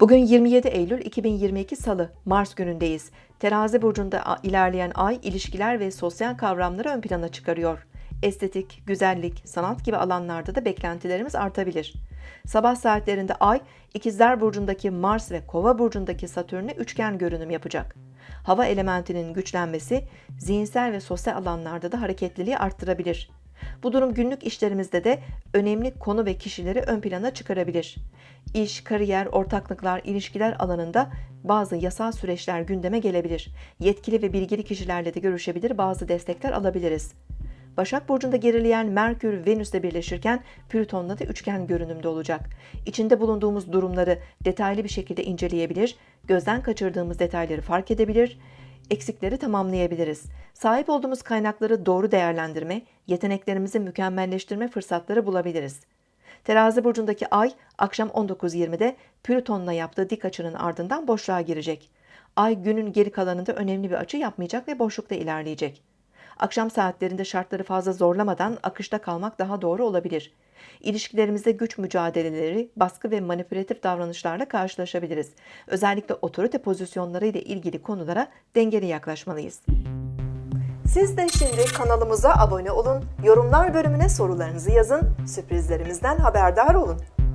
Bugün 27 Eylül 2022 Salı, Mars günündeyiz. Terazi burcunda ilerleyen ay ilişkiler ve sosyal kavramları ön plana çıkarıyor. Estetik, güzellik, sanat gibi alanlarda da beklentilerimiz artabilir. Sabah saatlerinde ay, İkizler burcundaki Mars ve Kova burcundaki Satürn'e üçgen görünüm yapacak. Hava elementinin güçlenmesi zihinsel ve sosyal alanlarda da hareketliliği arttırabilir. Bu durum günlük işlerimizde de önemli konu ve kişileri ön plana çıkarabilir. İş, kariyer, ortaklıklar, ilişkiler alanında bazı yasal süreçler gündeme gelebilir. Yetkili ve bilgili kişilerle de görüşebilir, bazı destekler alabiliriz. Başak Burcu'nda gerileyen Merkür, Venüs'le birleşirken Plüton'la da üçgen görünümde olacak. İçinde bulunduğumuz durumları detaylı bir şekilde inceleyebilir, gözden kaçırdığımız detayları fark edebilir, eksikleri tamamlayabiliriz. Sahip olduğumuz kaynakları doğru değerlendirme, yeteneklerimizi mükemmelleştirme fırsatları bulabiliriz. Terazi burcundaki ay akşam 19.20'de Plüton'la yaptığı dik açının ardından boşluğa girecek. Ay günün geri kalanında önemli bir açı yapmayacak ve boşlukta ilerleyecek. Akşam saatlerinde şartları fazla zorlamadan akışta kalmak daha doğru olabilir. İlişkilerimizde güç mücadeleleri, baskı ve manipülatif davranışlarla karşılaşabiliriz. Özellikle otorite pozisyonları ile ilgili konulara dengeli yaklaşmalıyız. Siz de şimdi kanalımıza abone olun, yorumlar bölümüne sorularınızı yazın, sürprizlerimizden haberdar olun.